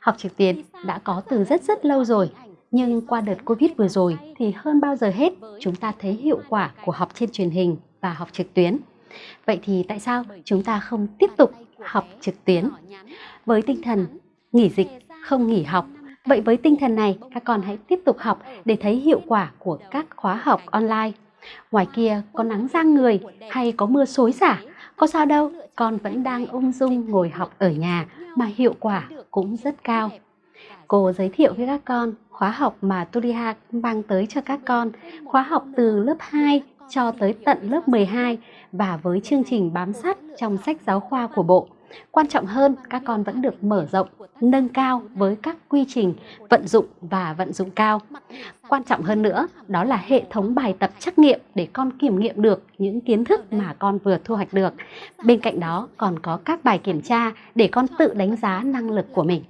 Học trực tuyến đã có từ rất rất lâu rồi, nhưng qua đợt Covid vừa rồi thì hơn bao giờ hết chúng ta thấy hiệu quả của học trên truyền hình và học trực tuyến. Vậy thì tại sao chúng ta không tiếp tục học trực tuyến? Với tinh thần nghỉ dịch không nghỉ học, vậy với tinh thần này các con hãy tiếp tục học để thấy hiệu quả của các khóa học online. Ngoài kia có nắng giang người hay có mưa xối xả, có sao đâu, con vẫn đang ung dung ngồi học ở nhà mà hiệu quả cũng rất cao. Cô giới thiệu với các con khóa học mà Tuliha mang tới cho các con, khóa học từ lớp 2 cho tới tận lớp 12 và với chương trình bám sát trong sách giáo khoa của Bộ. Quan trọng hơn, các con vẫn được mở rộng, nâng cao với các quy trình vận dụng và vận dụng cao. Quan trọng hơn nữa, đó là hệ thống bài tập trắc nghiệm để con kiểm nghiệm được những kiến thức mà con vừa thu hoạch được. Bên cạnh đó còn có các bài kiểm tra để con tự đánh giá năng lực của mình.